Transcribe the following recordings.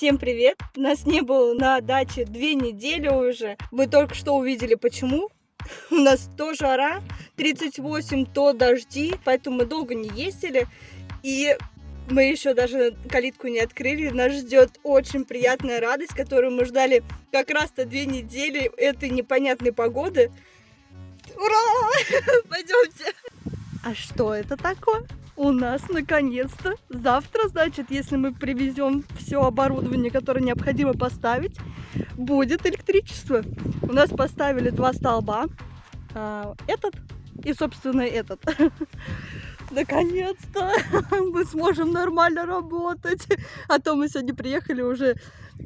Всем привет! Нас не было на даче две недели уже. Вы только что увидели почему. У нас то жара, 38, то дожди, поэтому мы долго не ездили. И мы еще даже калитку не открыли. Нас ждет очень приятная радость, которую мы ждали как раз-то две недели этой непонятной погоды. Ура! Пойдемте! А что это такое? У нас наконец-то завтра, значит, если мы привезем все оборудование, которое необходимо поставить, будет электричество. У нас поставили два столба, а, этот и, собственно, этот. Наконец-то мы сможем нормально работать. А то мы сегодня приехали уже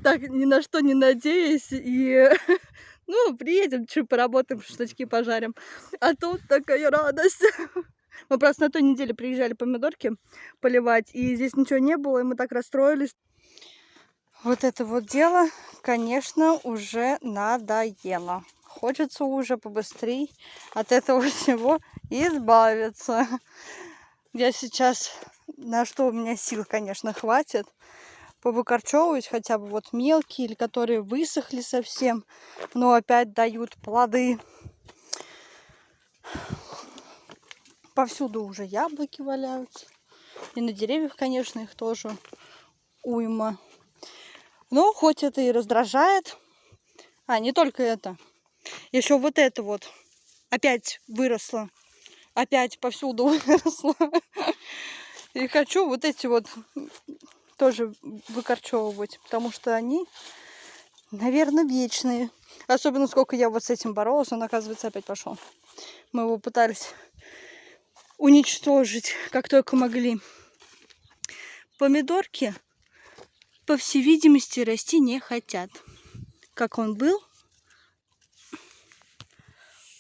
так ни на что не надеясь. И ну, приедем, чуть поработаем, штучки пожарим. А тут такая радость. Мы просто на той неделе приезжали помидорки поливать, и здесь ничего не было, и мы так расстроились. Вот это вот дело, конечно, уже надоело. Хочется уже побыстрее от этого всего избавиться. Я сейчас, на что у меня сил, конечно, хватит, повыкорчевывать хотя бы вот мелкие, или которые высохли совсем, но опять дают плоды. Повсюду уже яблоки валяются. И на деревьях, конечно, их тоже уйма. Но хоть это и раздражает. А, не только это. Еще вот это вот опять выросло опять повсюду выросла. И хочу вот эти вот тоже выкорчевывать, потому что они, наверное, вечные. Особенно сколько я вот с этим боролась, он, оказывается, опять пошел. Мы его пытались уничтожить, как только могли. Помидорки, по всей видимости, расти не хотят. Как он был.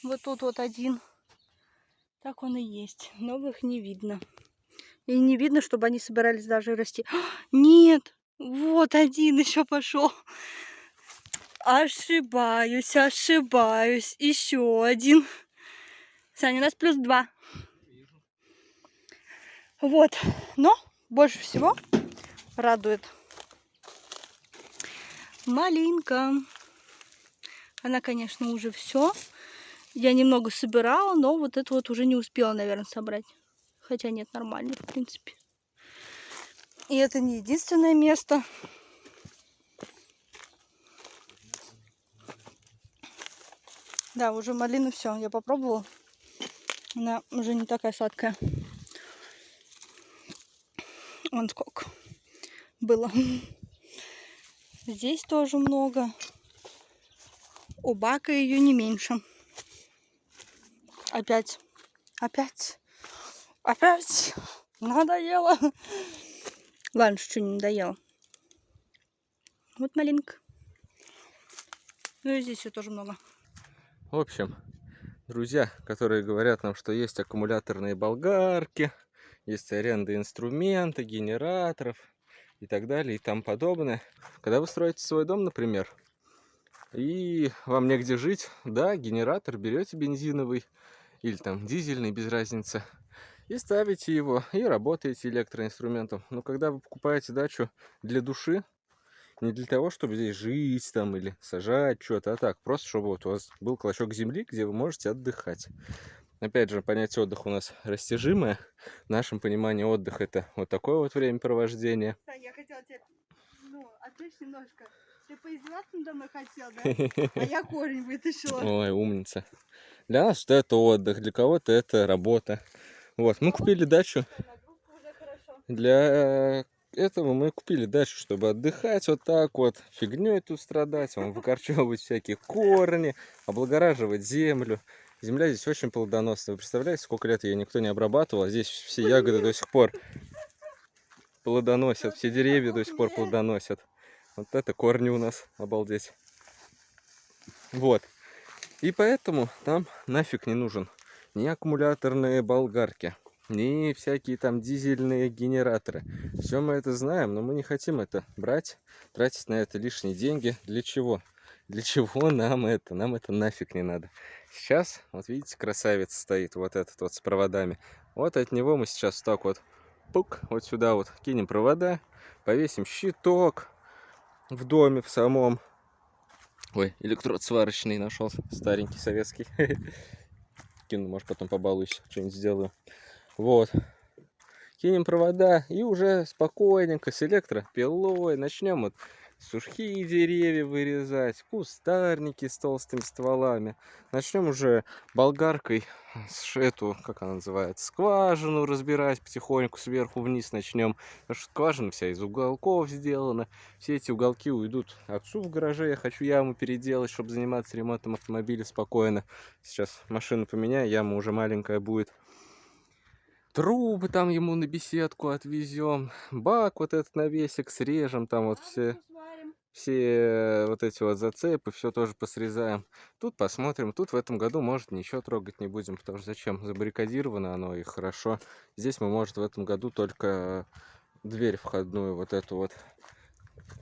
Вот тут вот один так он и есть. Новых не видно. И не видно, чтобы они собирались даже расти. Нет! Вот один еще пошел. Ошибаюсь, ошибаюсь. Еще один. Саня, у нас плюс два. Вот. Но больше всего радует малинка. Она, конечно, уже все я немного собирала, но вот это вот уже не успела, наверное, собрать. Хотя нет, нормально, в принципе. И это не единственное место. Да, уже малина все, я попробовала. Она уже не такая сладкая. Вон сколько было. Здесь тоже много. У бака ее не меньше. Опять. Опять. Опять. Надоело. Ладно, что не надоело. Вот малинка. Ну и здесь все тоже много. В общем, друзья, которые говорят нам, что есть аккумуляторные болгарки, есть аренда инструмента, генераторов и так далее и тому подобное. Когда вы строите свой дом, например, и вам негде жить, да, генератор берете бензиновый, или там дизельный, без разницы. И ставите его, и работаете электроинструментом. Но когда вы покупаете дачу для души, не для того, чтобы здесь жить там или сажать что-то, а так, просто чтобы вот у вас был клочок земли, где вы можете отдыхать. Опять же, понятие отдыха у нас растяжимое. В нашем понимании отдых это вот такое вот времяпровождение. Я хотела тебе, ну, отвлечь немножко. Ты поиздеваться надо мной хотел, да? А я корень вытащила. Ой, умница. Для нас это отдых, для кого-то это работа. Вот, мы купили дачу. Для этого мы купили дачу, чтобы отдыхать вот так вот, фигней тут страдать, вам выкорчевывать всякие корни, облагораживать землю. Земля здесь очень плодоносная. Вы представляете, сколько лет ее никто не обрабатывал, а здесь все ягоды до сих пор плодоносят, все деревья до сих пор плодоносят. Вот это корни у нас, обалдеть. Вот. И поэтому там нафиг не нужен ни аккумуляторные болгарки, ни всякие там дизельные генераторы. Все мы это знаем, но мы не хотим это брать, тратить на это лишние деньги. Для чего? Для чего нам это? Нам это нафиг не надо. Сейчас, вот видите, красавец стоит, вот этот вот с проводами. Вот от него мы сейчас так вот, пук, вот сюда вот кинем провода, повесим щиток, в доме, в самом. Ой, электрод сварочный нашел, старенький советский. Кину, может, потом побалуюсь, что-нибудь сделаю. Вот. Кинем провода и уже спокойненько с электропилой начнем вот сухие деревья вырезать, кустарники с толстыми стволами. Начнем уже болгаркой эту, как она называется, скважину разбирать потихоньку сверху вниз начнем. Потому что скважина вся из уголков сделана. Все эти уголки уйдут отцу в гараже. Я хочу яму переделать, чтобы заниматься ремонтом автомобиля спокойно. Сейчас машину поменяю, яма уже маленькая будет трубы там ему на беседку отвезем, бак вот этот навесик срежем, там вот все все вот эти вот зацепы, все тоже посрезаем. Тут посмотрим. Тут в этом году, может, ничего трогать не будем, потому что зачем? Забаррикадировано оно и хорошо. Здесь мы, может, в этом году только дверь входную вот эту вот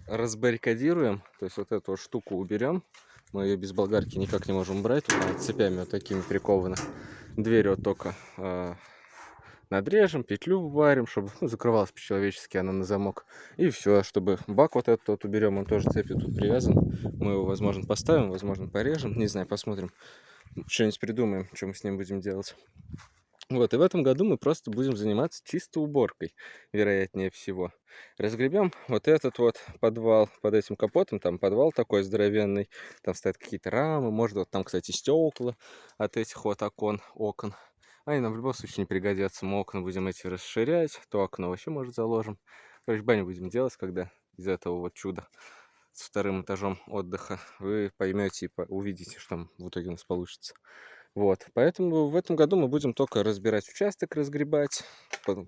разбаррикадируем. То есть вот эту вот штуку уберем. Мы ее без болгарки никак не можем брать. Цепями вот такими прикована. Дверь вот только э, надрежем, петлю варим, чтобы ну, закрывалась по-человечески она на замок. И все, чтобы бак вот этот вот уберем, он тоже цепью тут привязан. Мы его, возможно, поставим, возможно, порежем, не знаю, посмотрим. Что-нибудь придумаем, что мы с ним будем делать. Вот, и в этом году мы просто будем заниматься чисто уборкой, вероятнее всего. Разгребем вот этот вот подвал под этим капотом, там подвал такой здоровенный, там стоят какие-то рамы, может вот там, кстати, стекла от этих вот окон, окон. Они нам в любом случае не пригодятся. Мы окна будем эти расширять, то окно вообще, может, заложим. Короче, баню будем делать, когда из этого вот чуда с вторым этажом отдыха вы поймете и увидите, что в итоге у нас получится. Вот, поэтому в этом году мы будем только разбирать участок, разгребать,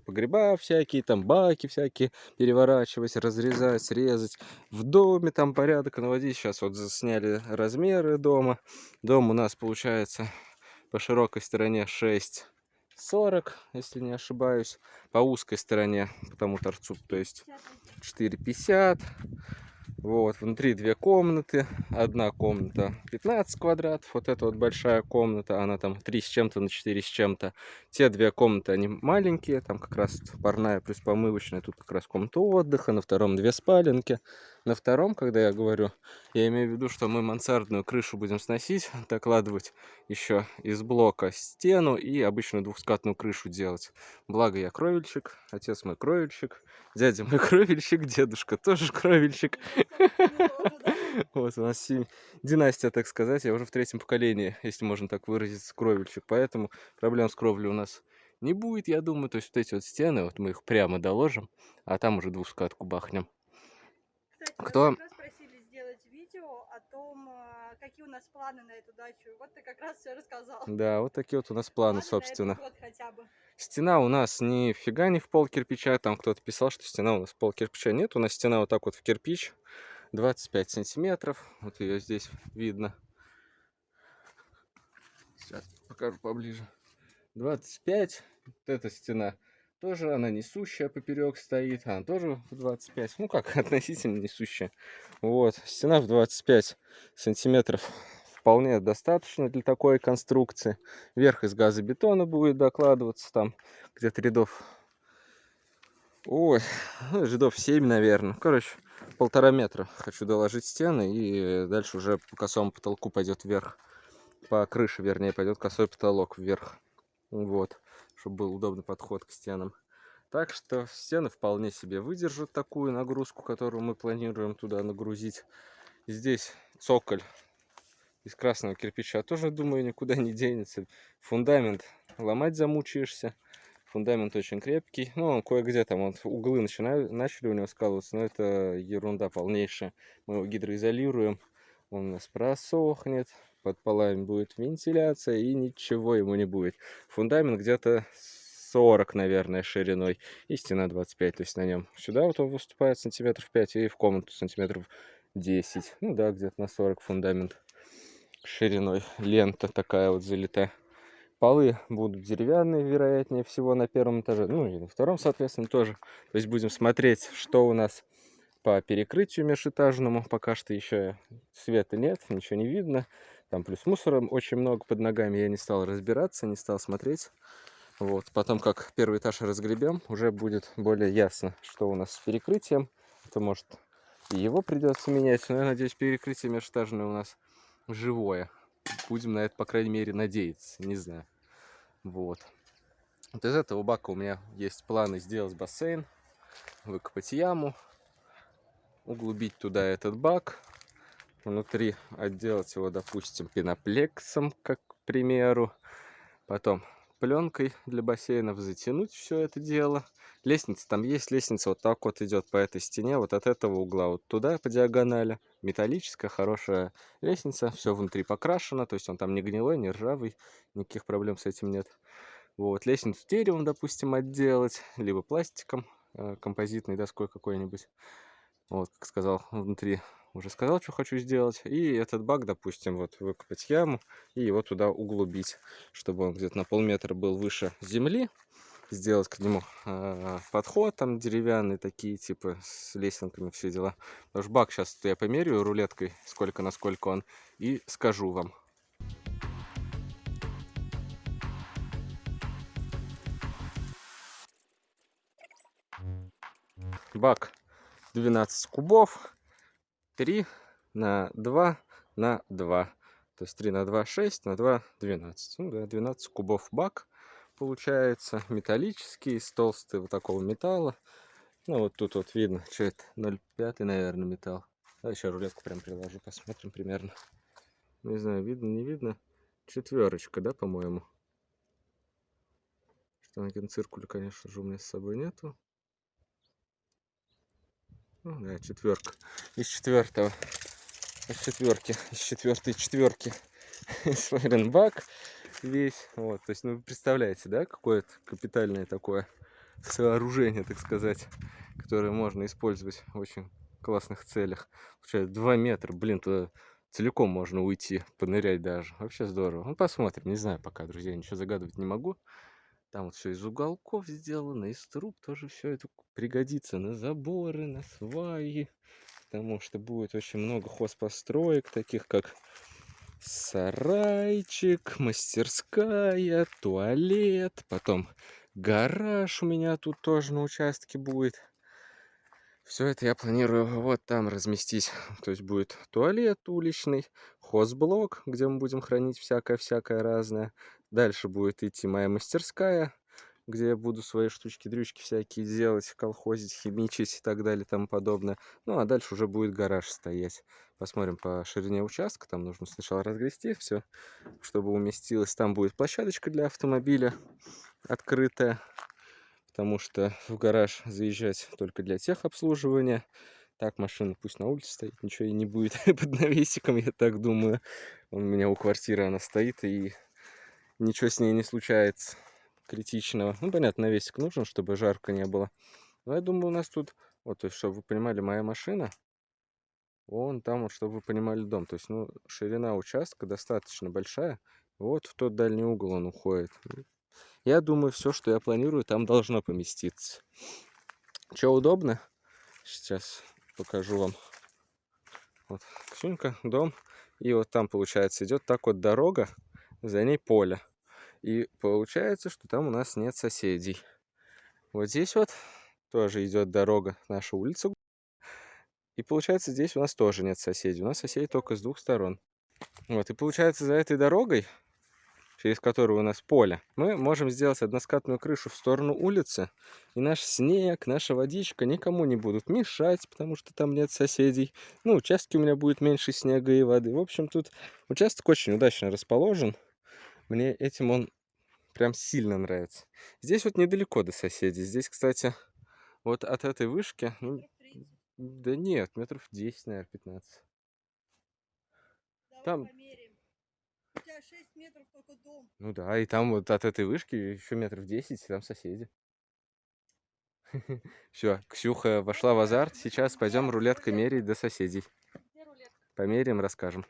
погреба всякие, там баки всякие переворачивать, разрезать, срезать. В доме там порядок наводить. Сейчас вот сняли размеры дома. Дом у нас получается по широкой стороне 6,40, если не ошибаюсь. По узкой стороне, по тому торцу, то есть 4,50. Вот, внутри две комнаты. Одна комната 15 квадратов. Вот эта вот большая комната, она там 3 с чем-то на 4 с чем-то. Те две комнаты, они маленькие. Там как раз парная плюс помывочная. Тут как раз комната отдыха. На втором две спаленки. На втором, когда я говорю, я имею в виду, что мы мансардную крышу будем сносить, докладывать еще из блока стену и обычную двухскатную крышу делать. Благо я кровельщик, отец мой кровельщик, дядя мой кровельщик, дедушка тоже кровельщик. Вот у нас династия, так сказать, я уже в третьем поколении, если можно так выразиться, кровельщик. Поэтому проблем с кровлей у нас не будет, я думаю. То есть вот эти вот стены, вот мы их прямо доложим, а там уже двухскатку бахнем. Кстати, Кто? просили сделать видео о том, а, какие у нас планы на эту дачу. Вот ты как раз все рассказал. Да, вот такие вот у нас планы, планы собственно. Стена у нас нифига не в пол кирпича. Там кто-то писал, что стена у нас в пол кирпича. Нет, у нас стена вот так вот в кирпич. 25 сантиметров. Вот ее здесь видно. Сейчас покажу поближе. 25. Вот эта стена тоже она несущая поперек стоит. Она тоже в 25. Ну как, относительно несущая. Вот. Стена в 25 сантиметров вполне достаточно для такой конструкции. Верх из газобетона будет докладываться. Там где-то рядов... Ой, ну, рядов 7, наверное. Короче, полтора метра хочу доложить стены. И дальше уже по косому потолку пойдет вверх. По крыше, вернее, пойдет косой потолок вверх. Вот чтобы был удобный подход к стенам. Так что стены вполне себе выдержат такую нагрузку, которую мы планируем туда нагрузить. Здесь цоколь из красного кирпича тоже, думаю, никуда не денется. Фундамент ломать замучаешься. Фундамент очень крепкий. Ну, он кое-где там вот, углы начинают, начали у него скалываться, но это ерунда полнейшая. Мы его гидроизолируем, он у нас просохнет под полами будет вентиляция и ничего ему не будет. Фундамент где-то 40, наверное, шириной и стена 25, то есть на нем. Сюда вот он выступает сантиметров 5 и в комнату сантиметров 10. Ну да, где-то на 40 фундамент шириной. Лента такая вот залита. Полы будут деревянные, вероятнее всего, на первом этаже. Ну и на втором, соответственно, тоже. То есть будем смотреть, что у нас по перекрытию межэтажному. Пока что еще света нет, ничего не видно. Там плюс мусора очень много под ногами. Я не стал разбираться, не стал смотреть. Вот. Потом, как первый этаж разгребем, уже будет более ясно, что у нас с перекрытием. Это может И его придется менять. Но я надеюсь, перекрытие межэтажное у нас живое. Будем на это, по крайней мере, надеяться. Не знаю. Вот. Вот из этого бака у меня есть планы сделать бассейн, выкопать яму, углубить туда этот бак, внутри отделать его, допустим, пеноплексом, как к примеру, потом пленкой для бассейнов затянуть все это дело. Лестница там есть, лестница вот так вот идет по этой стене, вот от этого угла вот туда по диагонали. Металлическая, хорошая лестница, все внутри покрашено, то есть он там не гнилой, не ржавый, никаких проблем с этим нет. Вот, лестницу деревом, допустим, отделать, либо пластиком, э, композитной доской какой-нибудь. Вот, как сказал, внутри уже сказал, что хочу сделать. И этот бак, допустим, вот выкопать яму и его туда углубить, чтобы он где-то на полметра был выше земли. Сделать к нему э, подход там деревянный, такие типа с лесенками, все дела. Потому что бак сейчас я померяю рулеткой, сколько на сколько он, и скажу вам. бак 12 кубов 3 на 2 на 2 то есть 3 на 2 6 на 2 12 ну, да, 12 кубов бак получается. Металлический из толстого вот такого металла. Ну вот тут вот видно что это 0,5 наверное металл. А еще рулетку прям приложу посмотрим примерно. Не знаю видно не видно. Четверочка да по моему штангенциркуля конечно же у меня с собой нету ну, да, четверка. Из четвертого. Из четверки. Из четвертой четверки. Свайренбак весь. Вот, то есть, ну, вы представляете, да, какое-то капитальное такое сооружение, так сказать, которое можно использовать в очень классных целях. Получается, 2 метра, блин, туда целиком можно уйти, понырять даже. Вообще здорово. Ну, посмотрим, не знаю пока, друзья, ничего загадывать не могу. Там вот все из уголков сделано, из труб тоже все это пригодится на заборы, на сваи. Потому что будет очень много хозпостроек, таких как сарайчик, мастерская, туалет, потом гараж у меня тут тоже на участке будет. Все это я планирую вот там разместить. То есть будет туалет уличный, хозблок, где мы будем хранить всякое-всякое разное. Дальше будет идти моя мастерская, где я буду свои штучки-дрючки всякие делать, колхозить, химичить и так далее и тому подобное. Ну, а дальше уже будет гараж стоять. Посмотрим по ширине участка. Там нужно сначала разгрести все, чтобы уместилось. Там будет площадочка для автомобиля открытая потому что в гараж заезжать только для техобслуживания. Так, машина пусть на улице стоит, ничего и не будет под навесиком, я так думаю. У меня у квартиры она стоит, и ничего с ней не случается критичного. Ну, понятно, навесик нужен, чтобы жарко не было. Но я думаю, у нас тут, вот, то есть, чтобы вы понимали, моя машина, вон там, вот, чтобы вы понимали, дом. То есть, ну, ширина участка достаточно большая. Вот в тот дальний угол он уходит. Я думаю, все, что я планирую, там должно поместиться. Что удобно? Сейчас покажу вам. Вот, Ксюнька, дом. И вот там, получается, идет так вот дорога, за ней поле. И получается, что там у нас нет соседей. Вот здесь вот тоже идет дорога, наша улица. И получается, здесь у нас тоже нет соседей. У нас соседи только с двух сторон. Вот, и получается, за этой дорогой через которую у нас поле, мы можем сделать односкатную крышу в сторону улицы. И наш снег, наша водичка никому не будут мешать, потому что там нет соседей. Ну, участки у меня будет меньше снега и воды. В общем, тут участок очень удачно расположен. Мне этим он прям сильно нравится. Здесь вот недалеко до соседей. Здесь, кстати, вот от этой вышки... Ну, да нет, метров 10, наверное, 15. Давай Там- померяем. У тебя 6 метров только дом. Ну да, и там вот от этой вышки еще метров 10, и там соседи. Все, Ксюха вошла в азарт. Сейчас пойдем рулеткой мерить до соседей. Померяем, расскажем.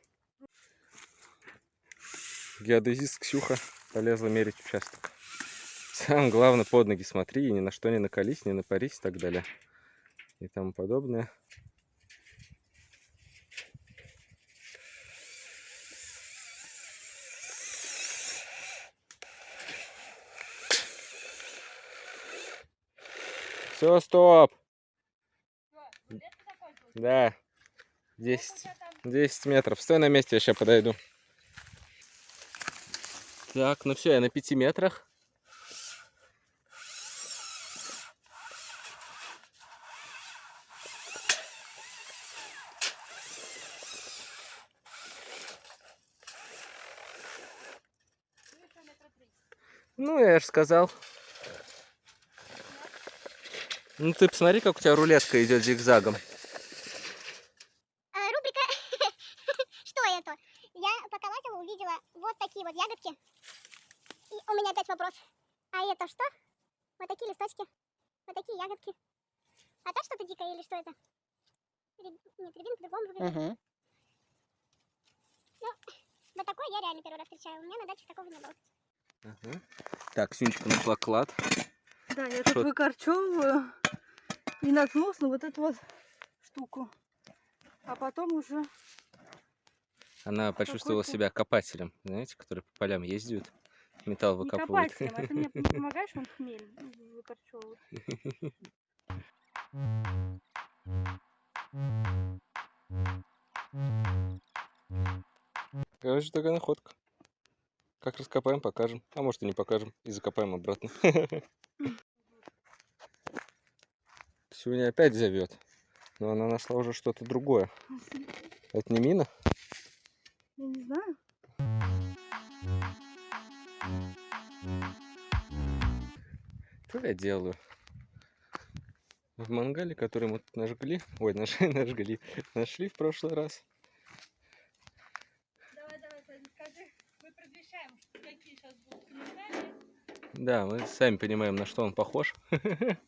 Геодезист Ксюха полезла мерить участок. Самое главное, под ноги смотри, и ни на что не накались, не напарись и так далее. И тому подобное. Все, стоп! Да. 10, 10 метров. Стой на месте, я сейчас подойду. Так, ну все, я на 5 метрах. Ну, я же сказал. Ну ты посмотри, как у тебя рулетка идет зигзагом. А, рубрика «Что это?». Я пока лазила, увидела вот такие вот ягодки. И у меня опять вопрос. А это что? Вот такие листочки. Вот такие ягодки. А это что-то дикое или что это? Ряб- Нет, рябин по-другому выглядит. Угу. Вот такое я реально первый раз встречаю. У меня на даче такого не было. Ага. Так, Сюнечка нашла клад. Да, я тут выкорчевываю и наткнулась на вот эту вот штуку. А потом уже... Она почувствовала себя копателем, знаете, который по полям ездит, металл Не выкапывает. копателем, а ты мне помогаешь он хмель выкорчевывать? Короче, такая находка. Как раскопаем, покажем. А может и не покажем. И закопаем обратно. Сюня опять зовет. Но она нашла уже что-то другое. Это не мина? Я не знаю. Что я делаю? В мангале, который мы тут нажгли, ой, нашли, нажгли, нашли в прошлый раз. Давай, давай, Саня, скажи. Мы предвещаем, какие сейчас будут комментарии. Да, мы сами понимаем, на что он похож.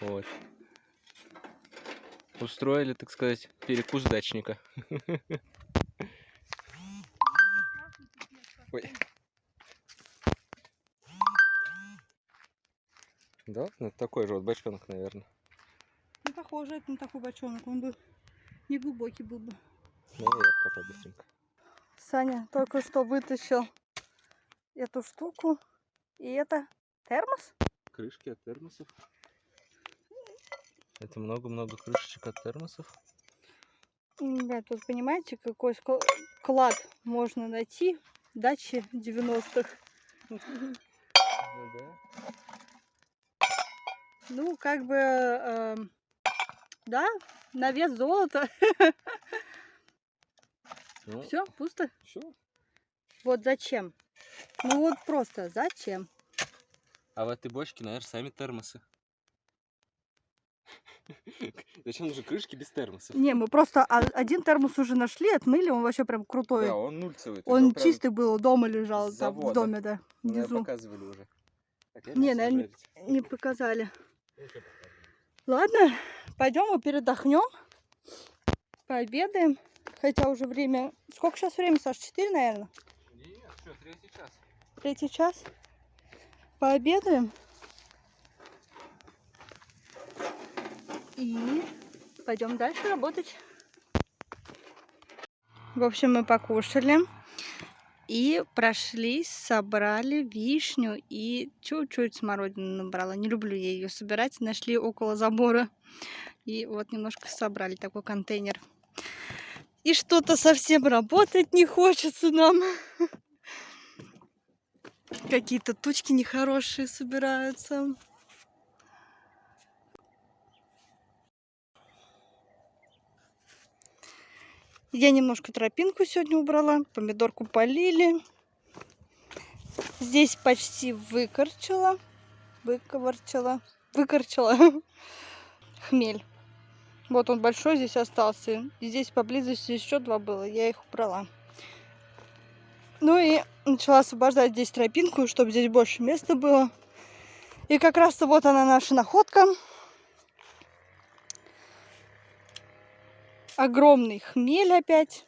Вот. Устроили, так сказать, перекус дачника. Ой. Да, ну, это такой же вот бочонок, наверное. Ну, похоже, это на такой бочонок. Он бы не глубокий был бы. Ну, я обкопаю быстренько. Саня только что вытащил эту штуку. И это термос? Крышки от термосов. Это много-много крышечек от термосов. Ребят, тут понимаете, какой клад можно найти в даче 90-х. Ну да. Ну, как бы, эм, да, на вес золота. Ну, Все, пусто. всё. Вот зачем? Ну вот просто зачем? А в этой бочке, наверное, сами термосы. Зачем нужны крышки без термосов? Не, мы просто один термос уже нашли, отмыли, он вообще прям крутой. Да, он нульцевый. он чистый был, дома лежал, там в доме, да, Ну, внизу. показывали уже. Не, наверное. Не показали. Ладно, пойдем мы передохнем, пообедаем. Хотя уже время... Сколько сейчас времени, Саш? Четыре, наверное? Третий час. Третий час. Пообедаем. И пойдем дальше работать. В общем, мы покушали. И прошлись, собрали вишню и чуть-чуть смородину набрала. Не люблю я ее собирать. Нашли около забора. И вот немножко собрали такой контейнер. И что-то совсем работать не хочется нам. Какие-то тучки нехорошие собираются. Я немножко тропинку сегодня убрала, помидорку полили. Здесь почти выкорчила, выковырчила, выкорчила хмель. Вот он большой здесь остался. И здесь поблизости еще два было, я их убрала. Ну и начала освобождать здесь тропинку, чтобы здесь больше места было. И как раз-то вот она наша находка. Огромный хмель опять.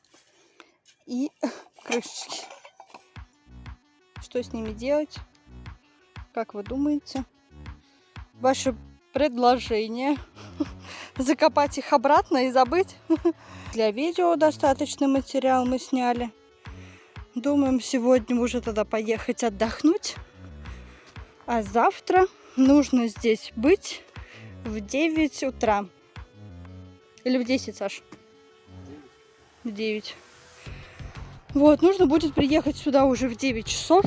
И крышечки. Что с ними делать? Как вы думаете? Ваше предложение закопать их обратно и забыть? Для видео достаточный материал мы сняли. Думаем сегодня уже тогда поехать отдохнуть. А завтра нужно здесь быть в 9 утра. Или в 10, Саш? В 9. Вот, нужно будет приехать сюда уже в 9 часов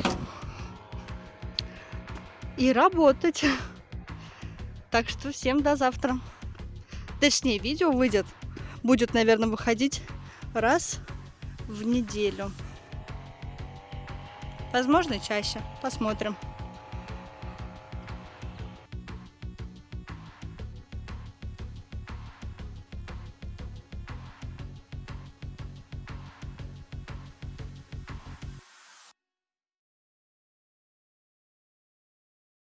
и работать. Так что всем до завтра. Точнее, видео выйдет, будет, наверное, выходить раз в неделю. Возможно, чаще. Посмотрим.